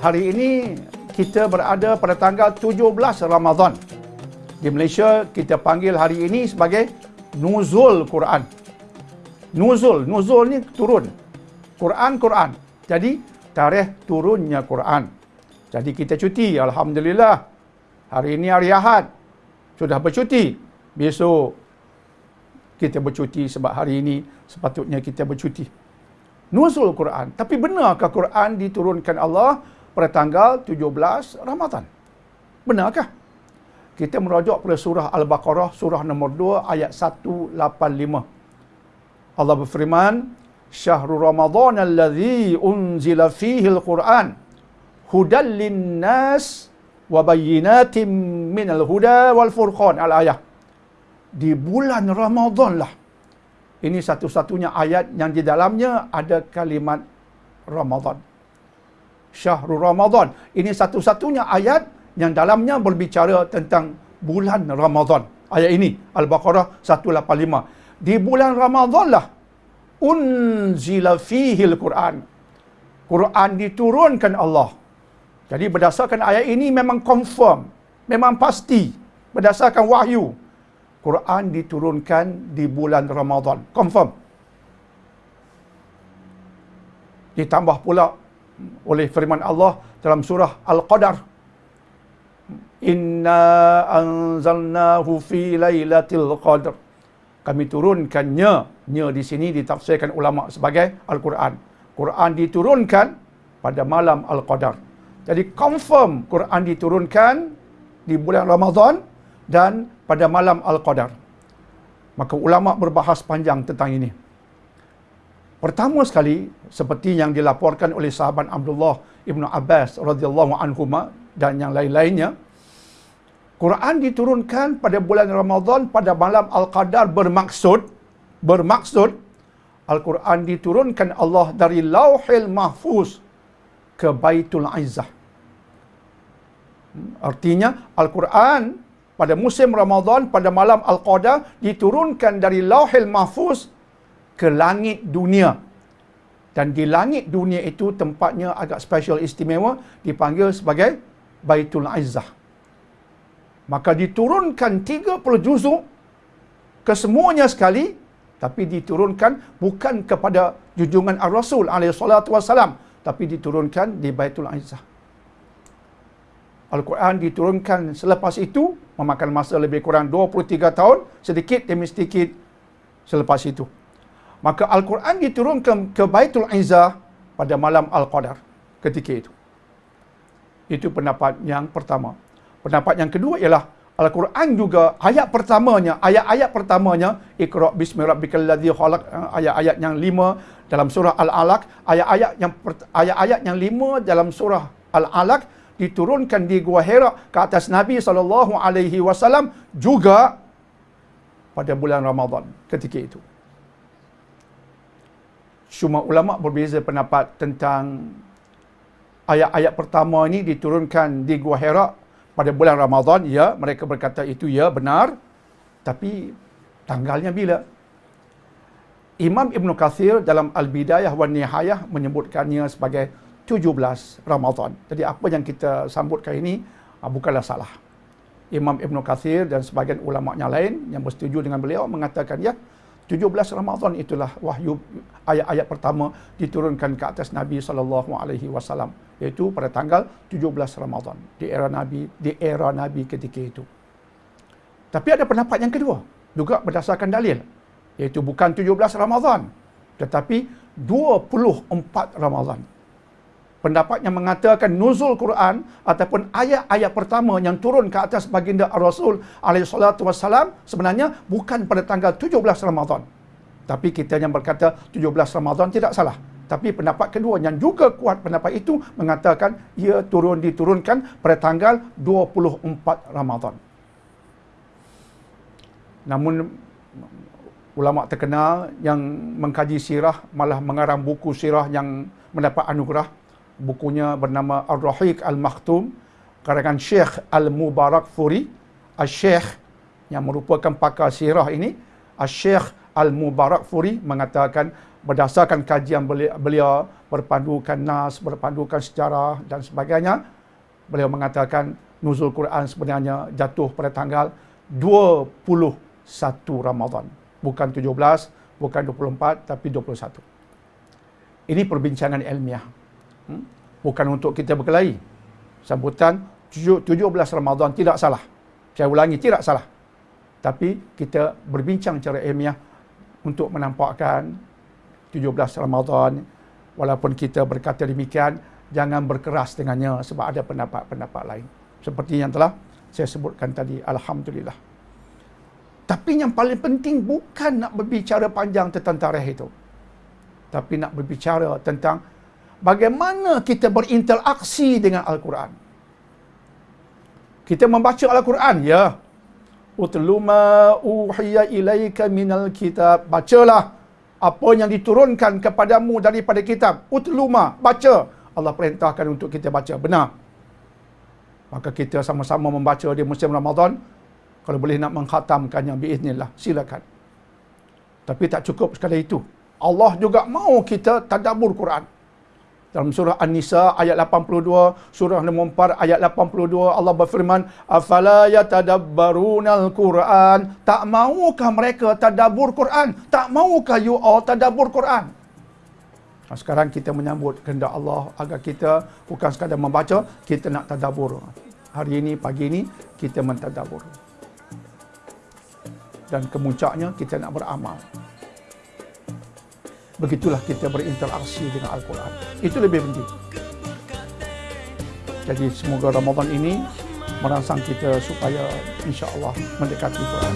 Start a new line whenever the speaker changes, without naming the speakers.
hari ini kita berada pada tanggal 17 Ramadan. Di Malaysia kita panggil hari ini sebagai Nuzul Quran. Nuzul, nuzul ni turun. Quran, Quran. Jadi tarikh turunnya Quran. Jadi kita cuti, alhamdulillah. Hari ini hari Ahad. Sudah bercuti. Besok kita bercuti sebab hari ini sepatutnya kita bercuti. Nuzul Quran. Tapi benarkah Quran diturunkan Allah pada tanggal 17 Ramadan? Benarkah? Kita merujuk pada surah Al-Baqarah, surah nombor 2, ayat 185. Allah berfirman, Syahrul Ramadan alladhi unzila fihi al-Quran hudal linnas wa bayyinatin minal huda wal furqan al-ayah. Di bulan Ramadan lah ini satu-satunya ayat yang di dalamnya ada kalimat Ramadan. Syahrul Ramadan. Ini satu-satunya ayat yang dalamnya berbicara tentang bulan Ramadan. Ayat ini Al-Baqarah 185. Di bulan Ramadan lah unzila fihi al-Quran. Quran diturunkan Allah. Jadi berdasarkan ayat ini memang confirm, memang pasti berdasarkan wahyu Quran diturunkan di bulan Ramadan. Confirm. Ditambah pula oleh firman Allah dalam surah Al-Qadar. Inna anzalnahu fi lailatul qadr. Kami turunkannya. Nya di sini ditafsirkan ulama sebagai Al-Quran. Quran diturunkan pada malam Al-Qadar. Jadi confirm Quran diturunkan di bulan Ramadan dan pada malam Al-Qadar. Maka ulama berbahas panjang tentang ini. Pertama sekali seperti yang dilaporkan oleh sahabat Abdullah Ibnu Abbas radhiyallahu anhu dan yang lain-lainnya Quran diturunkan pada bulan Ramadan pada malam Al-Qadar bermaksud bermaksud Al-Quran diturunkan Allah dari Lauhil Mahfuz ke Baitul Izzah. Artinya Al-Quran pada musim Ramadan pada malam Al-Qadar diturunkan dari Lauhil Mahfuz ke langit dunia. Dan di langit dunia itu tempatnya agak special istimewa dipanggil sebagai Baitul Izzah. Maka diturunkan 30 juzuk ke semuanya sekali tapi diturunkan bukan kepada junjungan Ar-Rasul alaihi salatu wasalam tapi diturunkan di Baitul Izzah. Al-Quran diturunkan selepas itu memakan masa lebih kurang 23 tahun sedikit demi sedikit selepas itu. Maka Al-Quran diturunkan ke Baitul Izzah pada malam Al-Qadar ketika itu. Itu pendapat yang pertama. Pendapat yang kedua ialah Al-Quran juga ayat pertamanya, ayat-ayat pertamanya Iqra' bismi rabbikal ladzi khalaq eh, ayat-ayat yang lima dalam surah Al-Alaq, ayat-ayat yang ayat-ayat yang lima dalam surah Al-Alaq diturunkan di Gua Hira ke atas Nabi sallallahu alaihi wasallam juga pada bulan Ramadan ketika itu. Cuma ulama berbeza pendapat tentang ayat-ayat pertama ini diturunkan di Gua Hira pada bulan Ramadan. Ya, mereka berkata itu ya benar. Tapi tanggalnya bila? Imam Ibn Kathir dalam Al-Bidayah wa Nihayah menyebutkannya sebagai 17 Ramadan. Jadi apa yang kita sambut kali ini ah, bukanlah salah. Imam Ibn Kathir dan sebagian ulama yang lain yang bersetuju dengan beliau mengatakan ya 17 Ramadan itulah wahyu ayat-ayat pertama diturunkan ke atas Nabi sallallahu alaihi wasallam iaitu pada tanggal 17 Ramadan di era Nabi di era Nabi ketika itu. Tapi ada pendapat yang kedua juga berdasarkan dalil iaitu bukan 17 Ramadan tetapi 24 Ramadan pendapat yang mengatakan nuzul Quran ataupun ayat-ayat pertama yang turun ke atas baginda Rasul alaihi salatu wasalam sebenarnya bukan pada tanggal 17 Ramadan. Tapi kita yang berkata 17 Ramadan tidak salah. Tapi pendapat kedua yang juga kuat pendapat itu mengatakan ia turun diturunkan pada tanggal 24 Ramadan. Namun ulama terkenal yang mengkaji sirah malah mengarang buku sirah yang mendapat anugerah bukunya bernama Ar-Rahiq Al-Makhtum karangan Syekh Al-Mubarak Furi Al-Syekh yang merupakan pakar sirah ini Al-Syekh Al-Mubarak Furi mengatakan berdasarkan kajian beliau berpandukan nas, berpandukan sejarah dan sebagainya, beliau mengatakan nuzul Quran sebenarnya jatuh pada tanggal 21 Ramadan. Bukan 17, bukan 24, tapi 21. Ini perbincangan ilmiah. Hmm? Bukan untuk kita berkelahi. Sambutan 17 Ramadan tidak salah. Saya ulangi, tidak salah. Tapi kita berbincang secara ilmiah untuk menampakkan 17 Ramadan walaupun kita berkata demikian jangan berkeras dengannya sebab ada pendapat-pendapat lain. Seperti yang telah saya sebutkan tadi. Alhamdulillah. Tapi yang paling penting bukan nak berbicara panjang tentang tarikh itu tapi nak berbicara tentang bagaimana kita berinteraksi dengan Al-Quran. Kita membaca Al-Quran, ya. Utlu ma uhiya ilaika minal kitab. Bacalah apa yang diturunkan kepadamu daripada kitab. Utlu ma, baca. Allah perintahkan untuk kita baca. Benar. Maka kita sama-sama membaca di musim Ramadan. Kalau boleh nak menghatamkannya, biiznillah. Silakan. Tapi tak cukup sekali itu. Allah juga mau kita tadabbur Quran. Dalam surah An-Nisa ayat 82, surah 4 ayat 82 Allah berfirman, "Afala yatadabbarunal Quran?" Tak maukah mereka tadabbur Quran? Tak maukah you all tadabbur Quran? Nah, sekarang kita menyambut kehendak Allah agar kita bukan sekadar membaca, kita nak tadabbur. Hari ini, pagi ini, kita mentadabbur. Dan kemuncaknya, kita nak beramal begitulah kita berinteraksi dengan Al-Quran. Itu lebih penting. Jadi semoga Ramadan ini merangsang kita supaya insya Allah mendekati Quran.